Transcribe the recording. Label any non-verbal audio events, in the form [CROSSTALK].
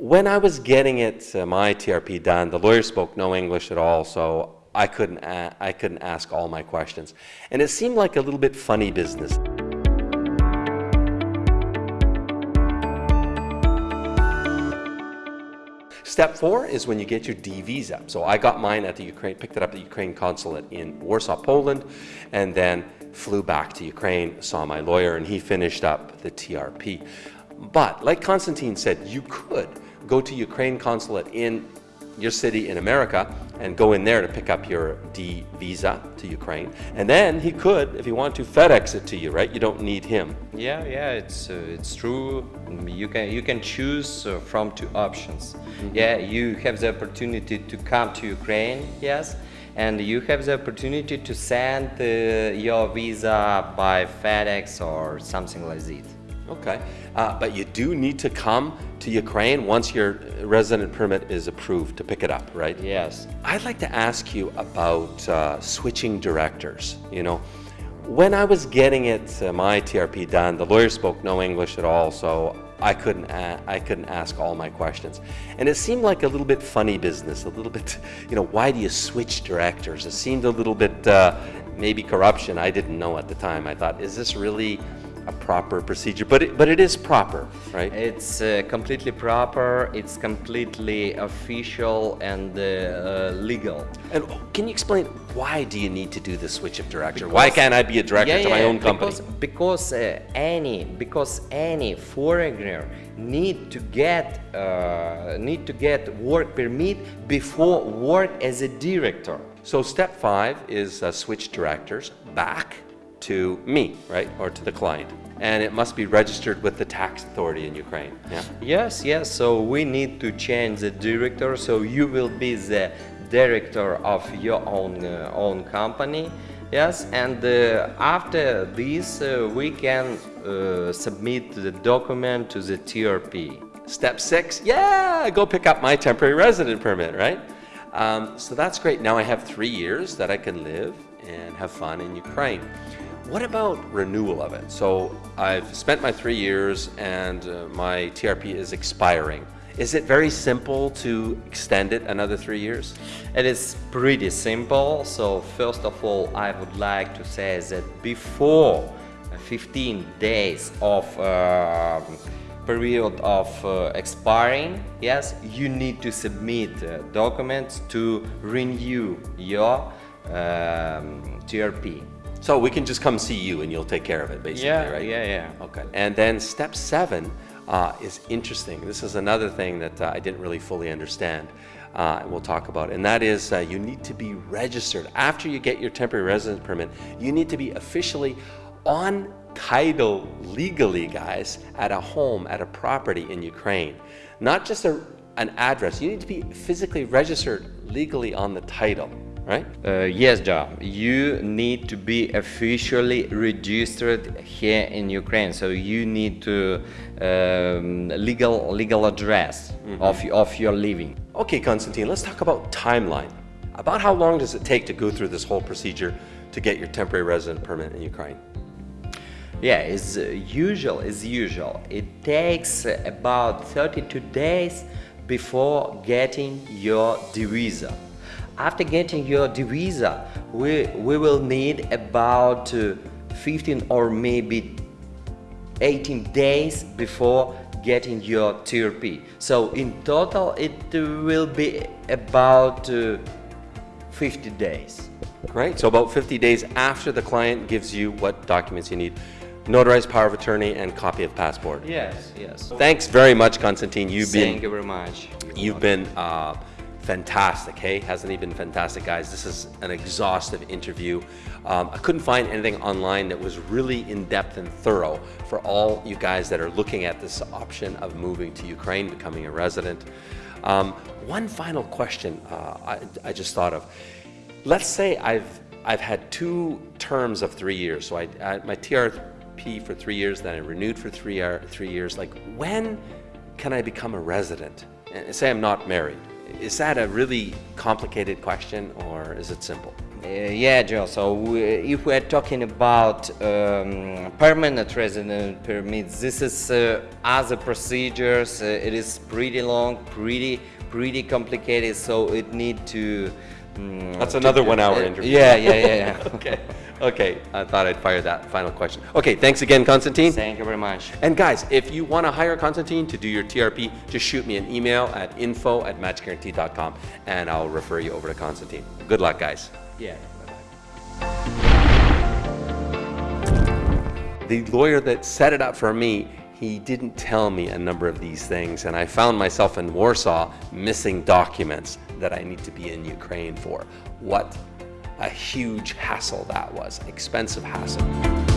When I was getting it, uh, my TRP done, the lawyer spoke no English at all, so I couldn't, I couldn't ask all my questions. And it seemed like a little bit funny business. Step four is when you get your D visa. So I got mine at the Ukraine, picked it up at the Ukraine consulate in Warsaw, Poland, and then flew back to Ukraine, saw my lawyer, and he finished up the TRP. But like Konstantin said, you could go to Ukraine consulate in your city in America and go in there to pick up your D visa to Ukraine. And then he could, if he wanted to, FedEx it to you, right? You don't need him. Yeah, yeah, it's uh, it's true. You can you can choose uh, from two options. Yeah, you have the opportunity to come to Ukraine, yes, and you have the opportunity to send uh, your visa by FedEx or something like that. Okay, uh, but you do need to come to Ukraine once your resident permit is approved to pick it up, right? Yes. I'd like to ask you about uh, switching directors. You know, when I was getting it, uh, my TRP done, the lawyer spoke no English at all, so I couldn't, a- I couldn't ask all my questions. And it seemed like a little bit funny business, a little bit, you know, why do you switch directors? It seemed a little bit uh, maybe corruption. I didn't know at the time. I thought, is this really a proper procedure? But it, but it is proper, right? It's uh, completely proper, it's completely official and uh, uh, legal. And can you explain why do you need to do the switch of director? why can't I be a director Yeah, to my yeah, own company? Because, because uh, any because any foreigner need to get uh, need to get work permit before work as a director. So step five is uh, switch directors back to me, right, or to the client, and it must be registered with the tax authority in Ukraine. Yeah. Yes, yes. So we need to change the director. So you will be the director of your own uh, own company. Yes, and uh, after this, uh, we can uh, submit the document to the TRP. Step six, yeah, go pick up my temporary resident permit, right? Um, so that's great. Now I have three years that I can live and have fun in Ukraine. What about renewal of it? So I've spent my three years and uh, my TRP is expiring. Is it very simple to extend it another three years? It is pretty simple. So first of all, I would like to say that before 15 days of uh, period of uh, expiring, yes, you need to submit uh, documents to renew your um, TRP. So we can just come see you and you'll take care of it, basically, Yeah, right? yeah, yeah. Okay. And then step seven uh, is interesting. This is another thing that uh, I didn't really fully understand. Uh, and we'll talk about, and that is uh, you need to be registered after you get your temporary residence permit. You need to be officially on title legally, guys, at a home, at a property in Ukraine, not just a, an address. You need to be physically registered legally on the title, right? Uh, yes, John. You need to be officially registered here in Ukraine. So you need to um, legal legal address of of your living. Okay, Konstantin, let's talk about timeline. About how long does it take to go through this whole procedure to get your temporary resident permit in Ukraine? Yeah, it's uh, usual. As usual, it takes about 32 days before getting your visa. After getting your visa, we we will need about uh, 15 or maybe 18 days before getting your TRP. So in total, it will be about uh, 50 days. Right? So about 50 days after the client gives you what documents you need. Notarized power of attorney and copy of passport. Yes, yes. Thanks very much, Constantine. You've Thank been you very much. You've been uh, fantastic, hey? Hasn't he been fantastic, guys? This is an exhaustive interview. Um, I couldn't find anything online that was really in-depth and thorough for all you guys that are looking at this option of moving to Ukraine, becoming a resident. Um, one final question uh, I, I just thought of. Let's say I've, I've had two terms of three years. So I, I my TRP for three years, then I renewed for three, three years. Like when can I become a resident? And say I'm not married. Is that a really complicated question or is it simple? Uh, yeah, Joe. So we, if we are talking about um, permanent resident permits, this is uh, other procedures. Uh, it is pretty long, pretty pretty complicated. So it need to. Mm, That's another one-hour uh, interview. Yeah, yeah, yeah. yeah. [LAUGHS] Okay, okay, I thought I'd fire that final question. Okay, thanks again, Constantine. Thank you very much. And guys, if you want to hire Constantine to do your TRP, just shoot me an email at info at matchguarantee.com and I'll refer you over to Constantine. Good luck, guys. Yeah. The lawyer that set it up for me, he didn't tell me a number of these things, and I found myself in Warsaw missing documents that I need to be in Ukraine for. What a huge hassle that was, expensive hassle.